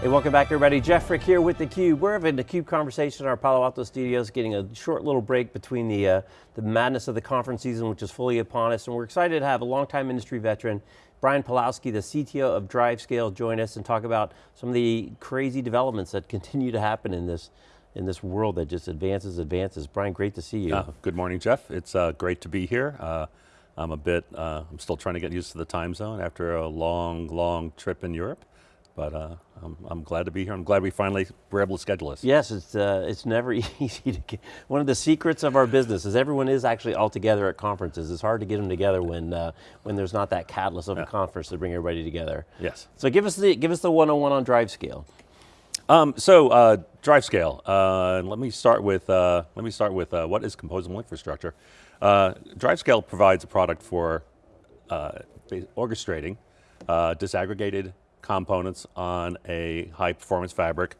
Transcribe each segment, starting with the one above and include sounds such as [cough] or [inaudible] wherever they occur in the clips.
Hey, welcome back everybody. Jeff Frick here with theCUBE. We're having a CUBE conversation in our Palo Alto studios, getting a short little break between the, uh, the madness of the conference season, which is fully upon us, and we're excited to have a longtime industry veteran, Brian Pawlowski, the CTO of DriveScale, join us and talk about some of the crazy developments that [laughs] continue to happen in this, in this world that just advances, advances. Brian, great to see you. Uh, good morning, Jeff. It's uh, great to be here. Uh, I'm a bit, uh, I'm still trying to get used to the time zone after a long, long trip in Europe. But uh, I'm, I'm, glad to be here. I'm glad we finally were able to schedule this. Yes, it's, uh, it's never [laughs] easy to get. One of the secrets of our business is everyone is actually all together at conferences. It's hard to get them together when, uh, when there's not that catalyst of yeah. a conference to bring everybody together. Yes. So give us the, give us the 101 on DriveScale. Um, so uh, DriveScale, uh, let me start with, uh, let me start with uh, what is composable infrastructure. Uh, DriveScale provides a product for orchestrating disaggregated components on a high performance fabric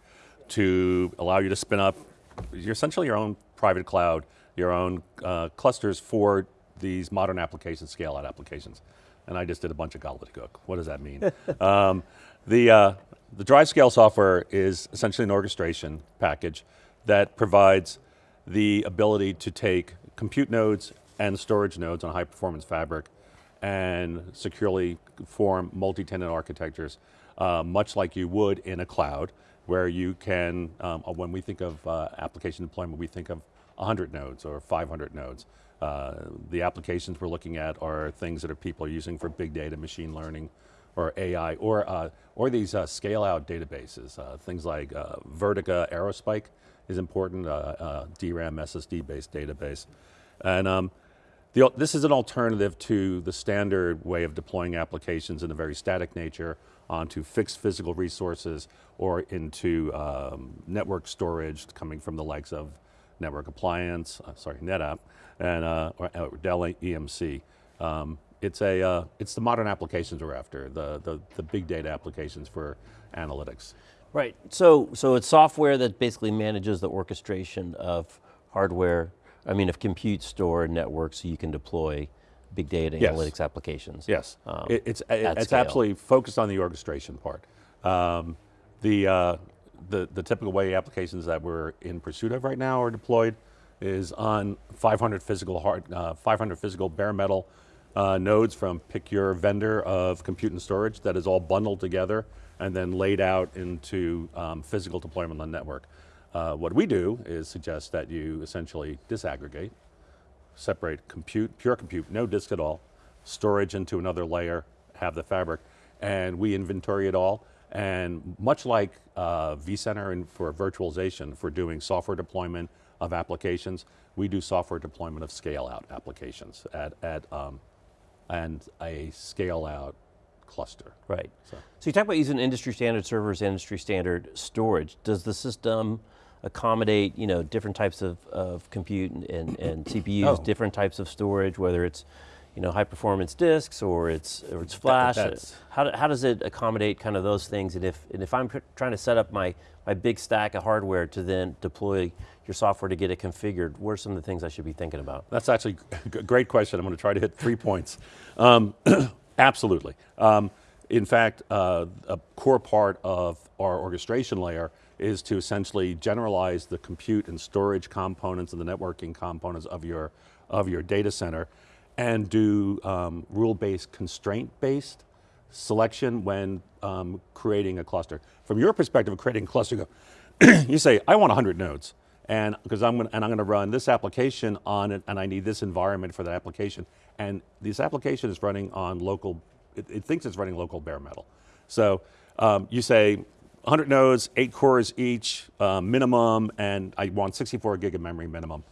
to allow you to spin up you're essentially your own private cloud, your own uh, clusters for these modern applications, scale out applications. And I just did a bunch of gobbledygook. What does that mean? [laughs] um, the, uh, the DriveScale software is essentially an orchestration package that provides the ability to take compute nodes and storage nodes on a high performance fabric and securely form multi-tenant architectures, uh, much like you would in a cloud, where you can, um, uh, when we think of uh, application deployment, we think of 100 nodes or 500 nodes. Uh, the applications we're looking at are things that are people are using for big data, machine learning, or AI, or, uh, or these uh, scale out databases. things like Vertica Aerospike is important, DRAM SSD based database. And um, the, this is an alternative to the standard way of deploying applications in a very static nature onto fixed physical resources or into um, network storage coming from the likes of Network Appliance, uh, sorry, NetApp, and uh, or, or Dell EMC. Um, it's a, uh, it's the modern applications we're after, the, the, the big data applications for analytics. Right, so, so it's software that basically manages the orchestration of hardware I mean, if compute, store, network, so you can deploy big data yes. analytics applications. Yes, um, it, it's, it's absolutely focused on the orchestration part. Um, the, uh, the, the typical way applications that we're in pursuit of right now are deployed is on 500 physical hard, uh, 500 physical bare metal uh, nodes from pick your vendor of compute and storage that is all bundled together and then laid out into um, physical deployment on the network. Uh, what we do is suggest that you essentially disaggregate, separate compute, pure compute, no disk at all, storage into another layer, have the fabric, and we inventory it all. And much like uh, vCenter and for virtualization, for doing software deployment of applications, we do software deployment of scale out applications at, at um, and a scale out cluster. Right. So. so you talk about using industry standard servers, industry standard storage. Does the system accommodate you know, different types of, of compute and, and, and [clears throat] CPUs, oh. different types of storage, whether it's you know, high performance disks or it's, or it's flash. That, how, how does it accommodate kind of those things? And if, and if I'm trying to set up my, my big stack of hardware to then deploy your software to get it configured, what are some of the things I should be thinking about? That's actually a great question. I'm going to try to hit three points. Um, [clears throat] absolutely. Um, in fact, uh, a core part of our orchestration layer is to essentially generalize the compute and storage components and the networking components of your, of your data center and do um, rule-based, constraint-based selection when um, creating a cluster. From your perspective of creating a cluster, you [clears throat] say, I want 100 nodes and because I'm going and I'm going to run this application on it and I need this environment for that application. And this application is running on local, it, it thinks it's running local bare metal. So um, you say, 100 nodes, eight cores each, uh, minimum, and I want 64 gig of memory minimum.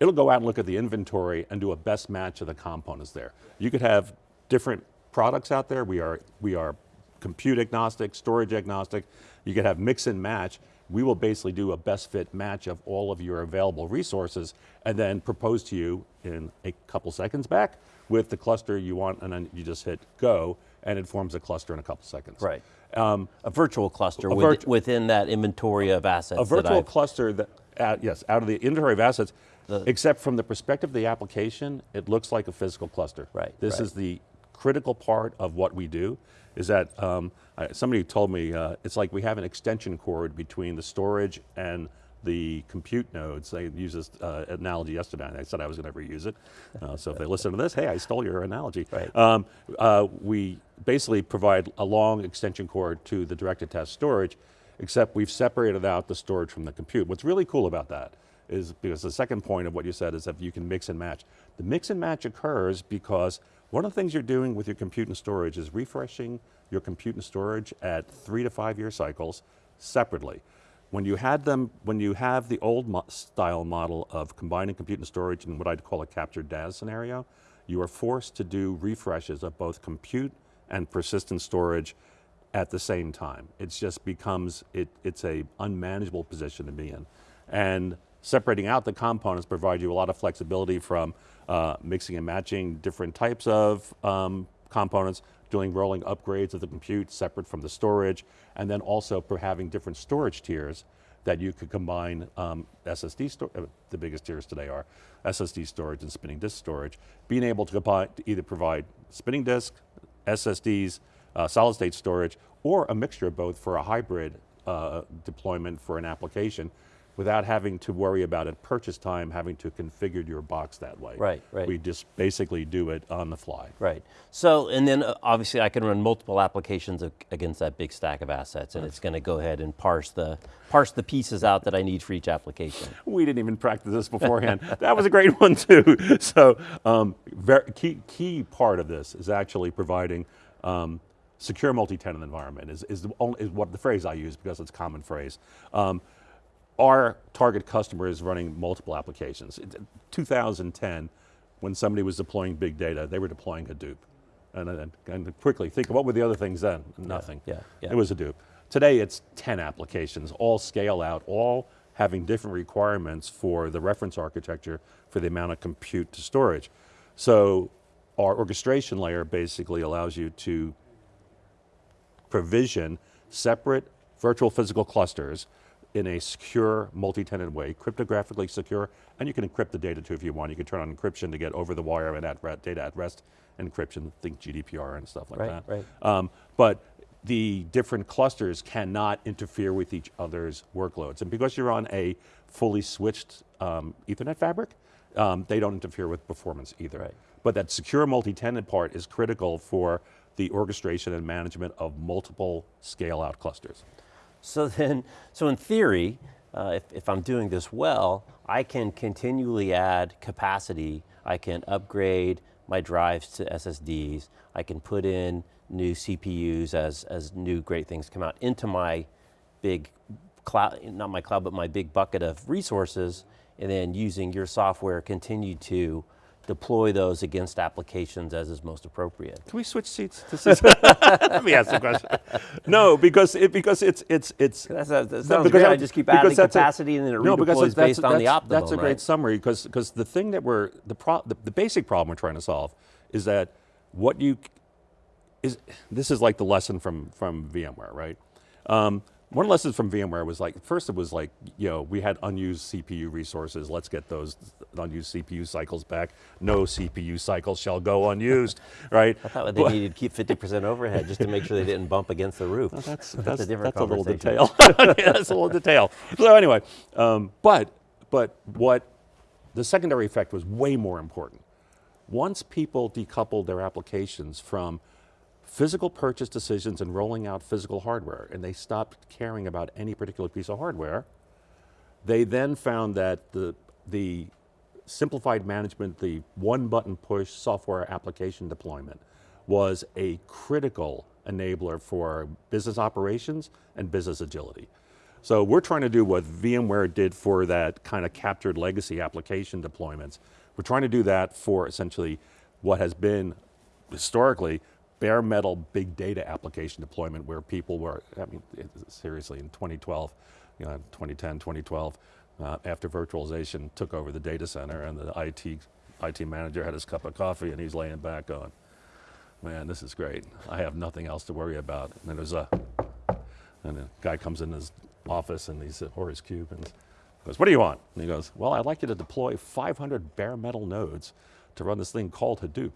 It'll go out and look at the inventory and do a best match of the components there. You could have different products out there. We are, we are compute agnostic, storage agnostic. You could have mix and match. We will basically do a best fit match of all of your available resources and then propose to you in a couple seconds back with the cluster you want and then you just hit go and it forms a cluster in a couple seconds. Right. Um, a virtual cluster a with, within that inventory of assets. A virtual that cluster that, uh, yes, out of the inventory of assets, the, except from the perspective of the application, it looks like a physical cluster. Right. This right. is the critical part of what we do, is that um, I, somebody told me uh, it's like we have an extension cord between the storage and the compute nodes. They used this uh, analogy yesterday, and I said I was going to reuse it. [laughs] Uh, so if they listen to this, hey, I stole your analogy. Right. Um, uh, we basically provide a long extension cord to the direct-attached storage, except we've separated out the storage from the compute. What's really cool about that is because the second point of what you said is that you can mix and match. The mix and match occurs because one of the things you're doing with your compute and storage is refreshing your compute and storage at three to five year cycles separately. When you had them, when you have the old mo style model of combining compute and storage in what I'd call a captured DAS scenario, you are forced to do refreshes of both compute and persistent storage at the same time. It just becomes, it, it's a unmanageable position to be in. And separating out the components provide you a lot of flexibility from uh, mixing and matching different types of um, components, doing rolling upgrades of the compute separate from the storage, and then also for having different storage tiers that you could combine um, SSD, uh, the biggest tiers today are SSD storage and spinning disk storage, being able to, to either provide spinning disk, SSDs, uh, solid state storage, or a mixture of both for a hybrid uh, deployment for an application without having to worry about at purchase time having to configure your box that way. Right, right. We just basically do it on the fly. Right. So, and then uh, obviously I can run multiple applications against that big stack of assets and it's going to go ahead and parse the, parse the pieces out that I need for each application. We didn't even practice this beforehand. [laughs] that was a great one too. [laughs] So, um, very, key, key part of this is actually providing um, secure multi-tenant environment is, is, the only, is what the phrase I use because it's a common phrase. Um, our target customer is running multiple applications. In 2010, when somebody was deploying big data, they were deploying Hadoop. And, and, and quickly, think what were the other things then? Nothing. Yeah, yeah. It was Hadoop. Today it's 10 applications, all scale out, all having different requirements for the reference architecture for the amount of compute to storage. So our orchestration layer basically allows you to provision separate virtual physical clusters in a secure, multi-tenant way, cryptographically secure, and you can encrypt the data too if you want. You can turn on encryption to get over the wire and at data at rest encryption, think GDPR and stuff like right, that. Right. Um, but the different clusters cannot interfere with each other's workloads. And because you're on a fully switched um, ethernet fabric, um, they don't interfere with performance either. Right. But that secure multi-tenant part is critical for the orchestration and management of multiple scale out clusters. So then, so in theory, uh, if, if I'm doing this well, I can continually add capacity. I can upgrade my drives to SSDs. I can put in new CPUs as, as new great things come out into my big cloud, not my cloud, but my big bucket of resources, and then using your software continue to deploy those against applications as is most appropriate. Can we switch seats? [laughs] Let me ask the question. No, because it, because it's it's it's. That's a, that sounds great. I just keep adding capacity a, and then it no, redeploys based on the optimum. That's a great right? summary because because the thing that we're the pro the, the basic problem we're trying to solve is that what you is this is like the lesson from from VMware, right? Um, one lesson from VMware was like, first it was like, you know, we had unused CPU resources, let's get those unused CPU cycles back. No CPU cycles shall go unused, [laughs] right? I thought they but, needed to keep 50% overhead just to make sure they didn't bump against the roof. Well, that's, that's, [laughs] that's, a different that's a little detail. [laughs] yeah, that's a little detail. So anyway, um, but, but what the secondary effect was way more important. Once people decoupled their applications from physical purchase decisions and rolling out physical hardware, and they stopped caring about any particular piece of hardware. They then found that the, the simplified management, the one button push software application deployment was a critical enabler for business operations and business agility. So we're trying to do what VMware did for that kind of captured legacy application deployments. We're trying to do that for essentially what has been historically bare metal big data application deployment where people were, I mean, seriously, in 2012, you know, 2010, 2012, uh, after virtualization took over the data center and the IT, IT manager had his cup of coffee and he's laying back going, man, this is great. I have nothing else to worry about. And there's a, and a guy comes in his office and he's, or his cube and goes, what do you want? And he goes, well, I'd like you to deploy 500 bare metal nodes to run this thing called Hadoop.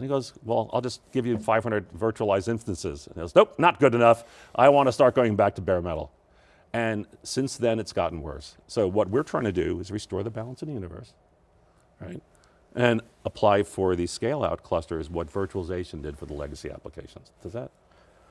And he goes, well, I'll just give you 500 virtualized instances. And he goes, nope, not good enough. I want to start going back to bare metal. And since then, it's gotten worse. So what we're trying to do is restore the balance in the universe, right? And apply for the scale out clusters what virtualization did for the legacy applications. Does that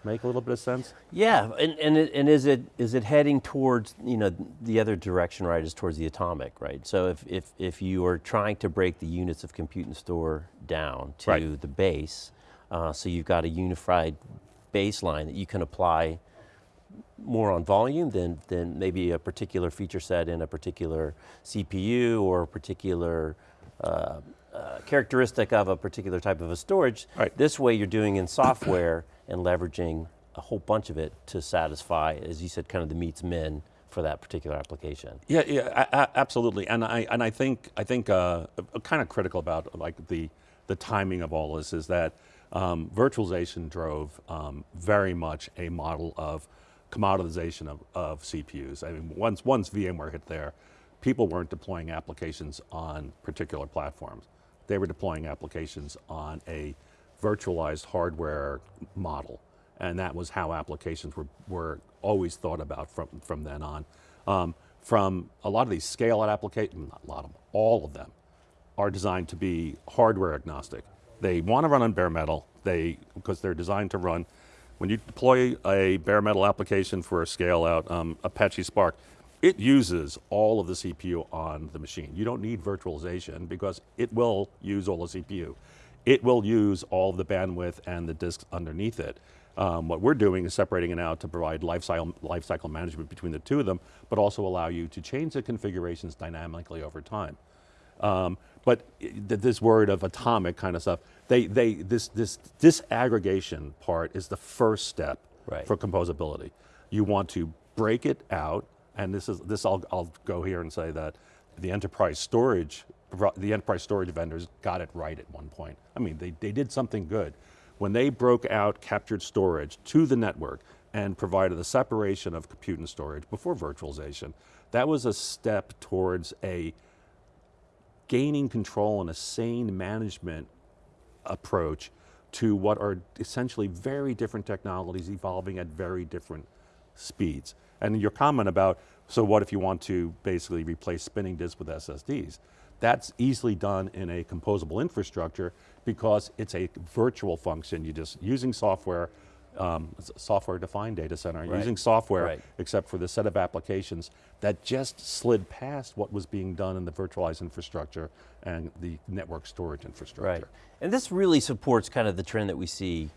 make a little bit of sense? Yeah, and, and, it, and is, it, is it heading towards, you know, the other direction, right, is towards the atomic, right? So if, if, if you are trying to break the units of compute and store down to right. the base, uh, so you've got a unified baseline that you can apply more on volume than, than maybe a particular feature set in a particular CPU or a particular uh, uh, characteristic of a particular type of a storage. Right. This way you're doing in software and leveraging a whole bunch of it to satisfy, as you said, kind of the meets men for that particular application. Yeah, yeah, absolutely. And I and I think I think uh, kind of critical about like the the timing of all this is that um, virtualization drove um, very much a model of commoditization of, of CPUs. I mean, once once VMware hit there, people weren't deploying applications on particular platforms. They were deploying applications on a virtualized hardware model. And that was how applications were, were always thought about from, from then on. Um, from a lot of these scale out applications, not a lot of them, all of them are designed to be hardware agnostic. They want to run on bare metal, they, because they're designed to run, when you deploy a bare metal application for a scale out, um, Apache Spark, it uses all of the CPU on the machine. You don't need virtualization because it will use all the CPU it will use all the bandwidth and the disks underneath it. Um, what we're doing is separating it out to provide lifecycle, lifecycle management between the two of them, but also allow you to change the configurations dynamically over time. Um, but this word of atomic kind of stuff, they, they, this, this disaggregation part is the first step right. for composability. You want to break it out, and this is, this I'll, I'll go here and say that the enterprise storage the enterprise storage vendors got it right at one point. I mean, they, they did something good. When they broke out captured storage to the network and provided the separation of compute and storage before virtualization, that was a step towards a gaining control and a sane management approach to what are essentially very different technologies evolving at very different speeds. And your comment about, so what if you want to basically replace spinning disks with SSDs? That's easily done in a composable infrastructure because it's a virtual function. You're just using software, um, software-defined data center, right. using software, right. except for the set of applications that just slid past what was being done in the virtualized infrastructure and the network storage infrastructure. Right, and this really supports kind of the trend that we see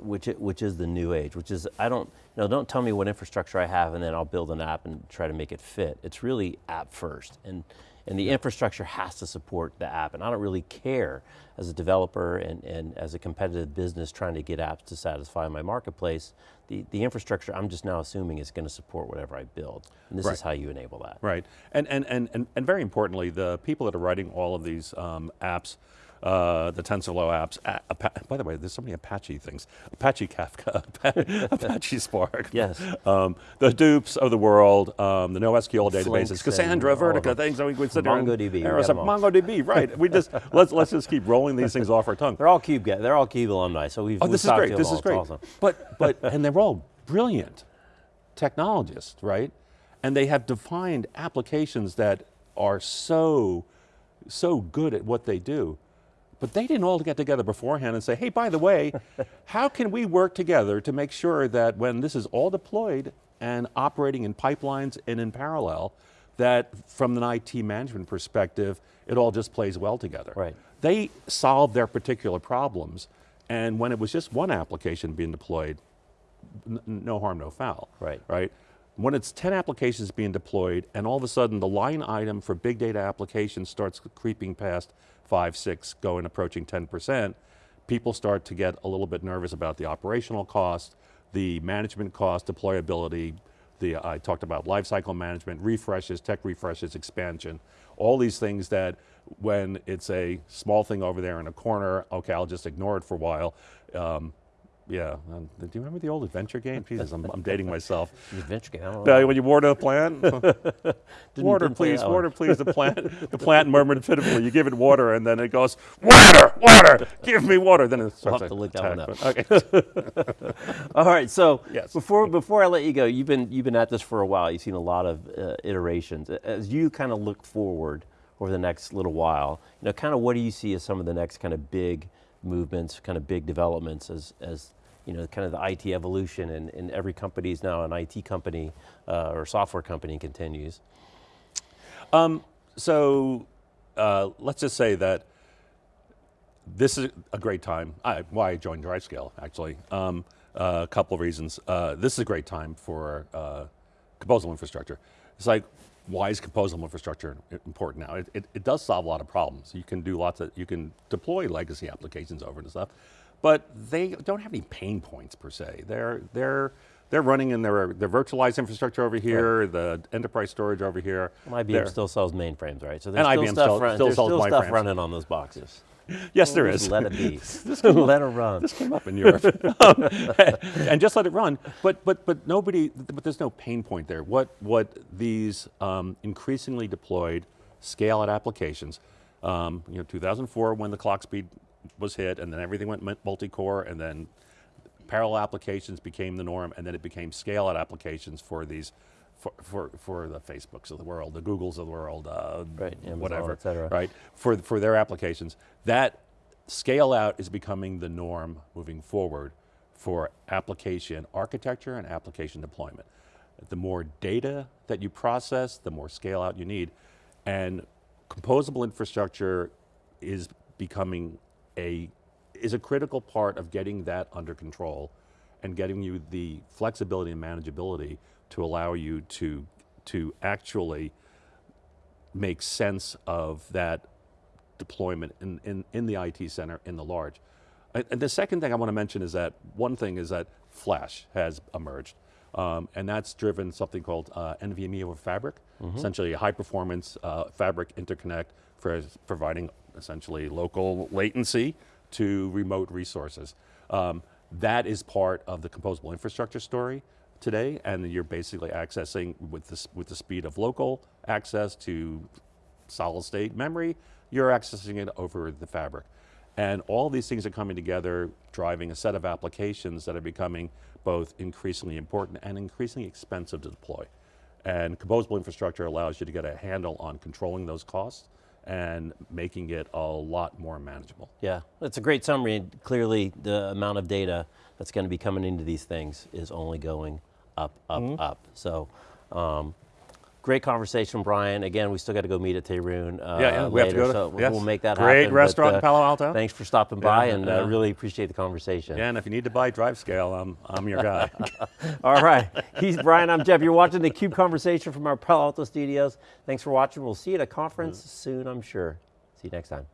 which which is the new age, which is, I don't, you know, don't tell me what infrastructure I have and then I'll build an app and try to make it fit. It's really app first. And and the infrastructure has to support the app. And I don't really care as a developer and, and as a competitive business trying to get apps to satisfy my marketplace, the, the infrastructure I'm just now assuming is going to support whatever I build. And this right. is how you enable that. Right, and, and, and, and, and very importantly, the people that are writing all of these um, apps, uh, the TensorFlow apps. by the way, there's so many Apache things. Apache Kafka, [laughs] Apache Spark. Yes. Um, the Hadoops of the world, um, the NoSQL databases, Cassandra, Vertica, things that we sit MongoDB. MongoDB, right. we just, [laughs] let's, let's just keep rolling these things off our tongue. They're all CUBE, they're all CUBE alumni, so we've, oh, we've this is great, this is great. Awesome. But, but, [laughs] and they're all brilliant technologists, right? And they have defined applications that are so, so good at what they do. But they didn't all get together beforehand and say, hey, by the way, [laughs] how can we work together to make sure that when this is all deployed and operating in pipelines and in parallel, that from an IT management perspective, it all just plays well together. Right. They solved their particular problems, and when it was just one application being deployed, no harm, no foul. Right. Right. When it's 10 applications being deployed and all of a sudden the line item for big data applications starts creeping past five, six, going approaching 10%, people start to get a little bit nervous about the operational cost, the management cost, deployability, the, I talked about lifecycle management, refreshes, tech refreshes, expansion, all these things that when it's a small thing over there in a corner, okay, I'll just ignore it for a while. Um, yeah. Um, do you remember the old adventure game? Jesus, I'm, I'm dating myself. [laughs] The adventure game, I don't know. Uh, when you water a plant, [laughs] water please, water please. The plant, [laughs] the plant murmured pitifully. You give it water, and then it goes, water, water, give me water. Then it starts have to to look that one up. Okay. All right, so Yes. before before I let you go, you've been you've been at this for a while. You've seen a lot of uh, iterations. As you kind of look forward over the next little while, you know, kind of what do you see as some of the next kind of big movements, kind of big developments as as you know, kind of the IT evolution and, and every company is now an IT company uh, or software company continues. So uh, let's just say that this is a great time. I, why I joined DriveScale, actually. Um, uh, a couple of reasons. Uh, this is a great time for uh, composable infrastructure. It's like, why is composable infrastructure important now? It, it, it does solve a lot of problems. You can do lots of, you can deploy legacy applications over and stuff, but they don't have any pain points per se. They're, they're, they're running in their, their virtualized infrastructure over here, the enterprise storage over here. Well, IBM They're- still sells mainframes, right? So there's And still IBM stuff, still- run- still still stuff mainframes. running on those boxes. [laughs] Yes, there Just is. let it be. [laughs] let it run. came up in Europe, Um, [laughs] and just let it run. But but but nobody. But there's no pain point there. What what these um, increasingly deployed scale-out applications. Um, you know, 2004 when the clock speed was hit, and then everything went mu- multi-core, and then parallel applications became the norm, and then it became scale-out applications for these. For, for, for the Facebooks of the world, the Googles of the world, uh, Right, Amazon, whatever, et cetera. right? For, for their applications. That scale out is becoming the norm moving forward for application architecture and application deployment. The more data that you process, the more scale out you need. And composable infrastructure is becoming a, is a critical part of getting that under control and getting you the flexibility and manageability to allow you to, to actually make sense of that deployment in, in, in the IT center in the large. And, the second thing I want to mention is that one thing is that Flash has emerged. Um, and that's driven something called uh, NVMe over Fabric, essentially a high performance uh, fabric interconnect for providing essentially local latency to remote resources. Um, that is part of the composable infrastructure story today, and you're basically accessing with the, with the speed of local access to solid state memory, you're accessing it over the fabric. And all these things are coming together, driving a set of applications that are becoming both increasingly important and increasingly expensive to deploy. And composable infrastructure allows you to get a handle on controlling those costs and making it a lot more manageable. Yeah, that's a great summary. and Clearly, the amount of data that's going to be coming into these things is only going up, up, Mm-hmm. up. So, um, great conversation, Brian. Again, we still got to go meet at Tehran uh, Yeah, yeah, we have to later, go to- so yes. we'll make that Great happen. Great restaurant but, in Palo Alto. Thanks for stopping by, Yeah, and yeah. uh, really appreciate the conversation. Yeah, and if you need to buy DriveScale, I'm, I'm your guy. [laughs] All right, he's Brian. I'm Jeff. You're watching the Cube conversation from our Palo Alto studios. Thanks for watching. We'll see you at a conference soon, I'm sure. See you next time.